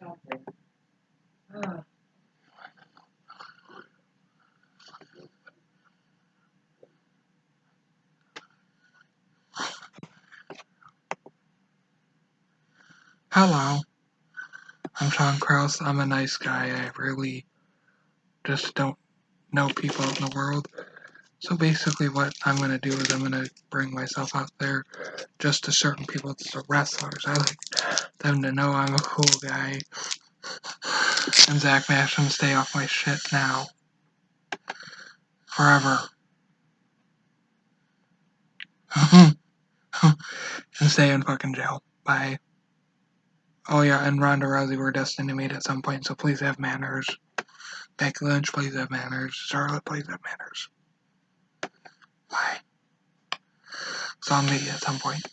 something. Hello. I'm Sean Kraus. I'm a nice guy. I really just don't know people in the world. So basically what I'm going to do is I'm going to bring myself out there just to certain people, just the wrestlers. I like them to know I'm a cool guy. And Zach Masham, stay off my shit now. Forever. and stay in fucking jail. Bye. Oh yeah, and Ronda Rousey we're destined to meet at some point, so please have manners. Becky Lynch, please have manners. Charlotte, please have manners. You at some point.